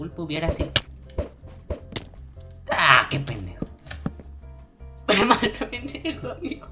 pulpo hubiera sido. ¡Ah, qué pendejo! Maldito pendejo, amigo.